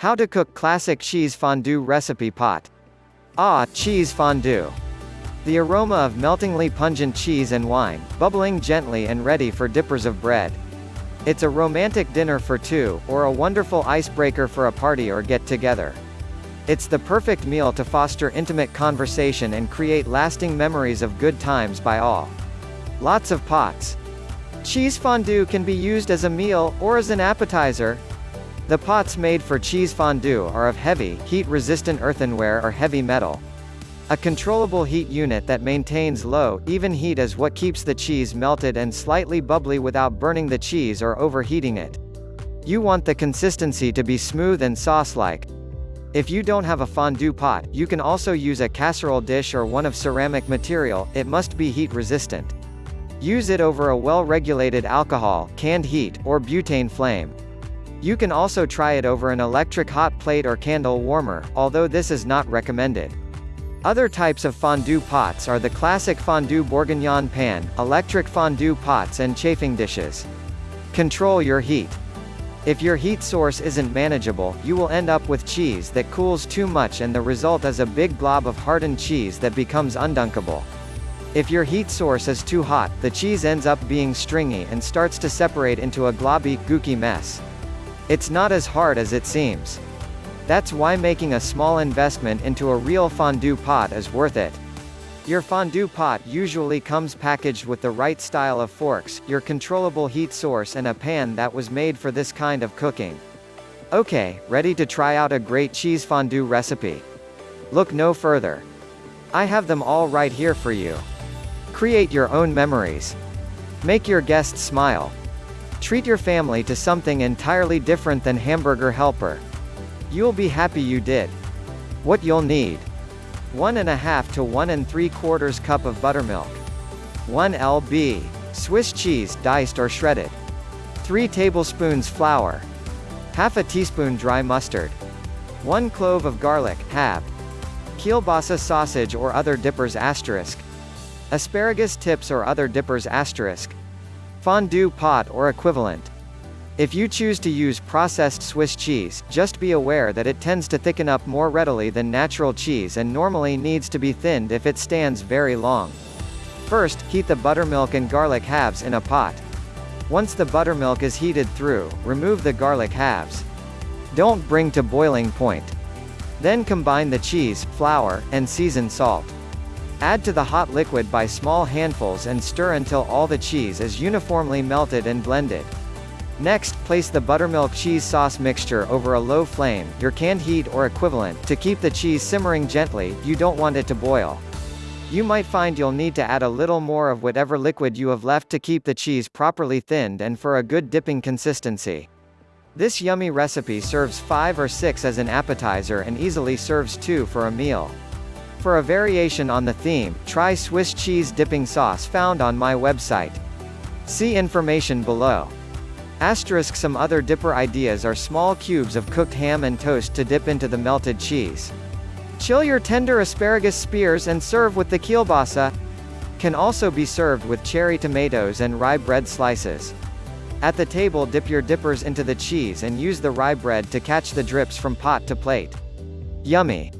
How to cook classic cheese fondue recipe pot. Ah, cheese fondue. The aroma of meltingly pungent cheese and wine, bubbling gently and ready for dippers of bread. It's a romantic dinner for two, or a wonderful icebreaker for a party or get-together. It's the perfect meal to foster intimate conversation and create lasting memories of good times by all. Lots of pots. Cheese fondue can be used as a meal, or as an appetizer. The pots made for cheese fondue are of heavy, heat-resistant earthenware or heavy metal. A controllable heat unit that maintains low, even heat is what keeps the cheese melted and slightly bubbly without burning the cheese or overheating it. You want the consistency to be smooth and sauce-like. If you don't have a fondue pot, you can also use a casserole dish or one of ceramic material, it must be heat resistant. Use it over a well-regulated alcohol, canned heat, or butane flame. You can also try it over an electric hot plate or candle warmer, although this is not recommended. Other types of fondue pots are the classic fondue bourguignon pan, electric fondue pots and chafing dishes. Control your heat. If your heat source isn't manageable, you will end up with cheese that cools too much and the result is a big blob of hardened cheese that becomes undunkable. If your heat source is too hot, the cheese ends up being stringy and starts to separate into a globby, gooky mess. It's not as hard as it seems. That's why making a small investment into a real fondue pot is worth it. Your fondue pot usually comes packaged with the right style of forks, your controllable heat source and a pan that was made for this kind of cooking. Okay, ready to try out a great cheese fondue recipe? Look no further. I have them all right here for you. Create your own memories. Make your guests smile. Treat your family to something entirely different than hamburger helper. You'll be happy you did. What you'll need. 1 and a half to 1 and 3 quarters cup of buttermilk. 1 lb. Swiss cheese, diced or shredded. 3 tablespoons flour. Half a teaspoon dry mustard. 1 clove of garlic, halved. Kielbasa sausage or other dippers asterisk. Asparagus tips or other dippers asterisk. Fondue pot or equivalent. If you choose to use processed Swiss cheese, just be aware that it tends to thicken up more readily than natural cheese and normally needs to be thinned if it stands very long. First, heat the buttermilk and garlic halves in a pot. Once the buttermilk is heated through, remove the garlic halves. Don't bring to boiling point. Then combine the cheese, flour, and season salt. Add to the hot liquid by small handfuls and stir until all the cheese is uniformly melted and blended. Next, place the buttermilk cheese sauce mixture over a low flame, your canned heat or equivalent, to keep the cheese simmering gently, you don't want it to boil. You might find you'll need to add a little more of whatever liquid you have left to keep the cheese properly thinned and for a good dipping consistency. This yummy recipe serves 5 or 6 as an appetizer and easily serves 2 for a meal. For a variation on the theme, try Swiss cheese dipping sauce found on my website. See information below. Asterisk Some other dipper ideas are small cubes of cooked ham and toast to dip into the melted cheese. Chill your tender asparagus spears and serve with the kielbasa. Can also be served with cherry tomatoes and rye bread slices. At the table dip your dippers into the cheese and use the rye bread to catch the drips from pot to plate. Yummy!